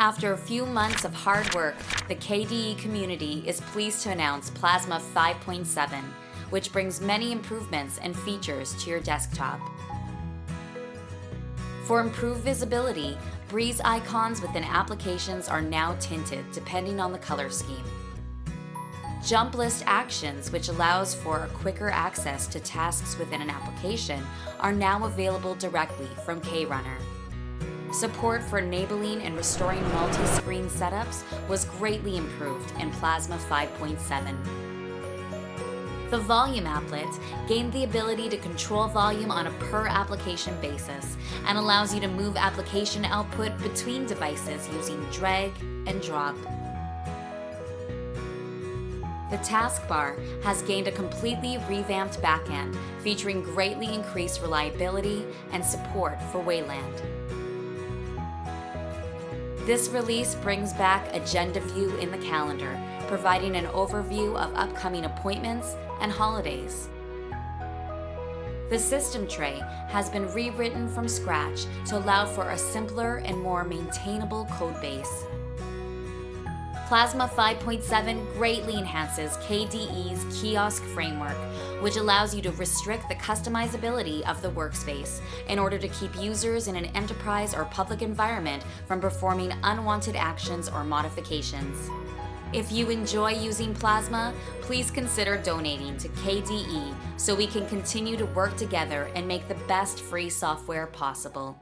After a few months of hard work, the KDE community is pleased to announce Plasma 5.7, which brings many improvements and features to your desktop. For improved visibility, Breeze icons within applications are now tinted depending on the color scheme. Jump list actions, which allows for quicker access to tasks within an application, are now available directly from KRunner. Support for enabling and restoring multi-screen setups was greatly improved in Plasma 5.7. The Volume applet gained the ability to control volume on a per application basis and allows you to move application output between devices using drag and drop. The taskbar has gained a completely revamped backend featuring greatly increased reliability and support for Wayland. This release brings back Agenda View in the calendar, providing an overview of upcoming appointments and holidays. The system tray has been rewritten from scratch to allow for a simpler and more maintainable codebase. Plasma 5.7 greatly enhances KDE's kiosk framework, which allows you to restrict the customizability of the workspace in order to keep users in an enterprise or public environment from performing unwanted actions or modifications. If you enjoy using Plasma, please consider donating to KDE so we can continue to work together and make the best free software possible.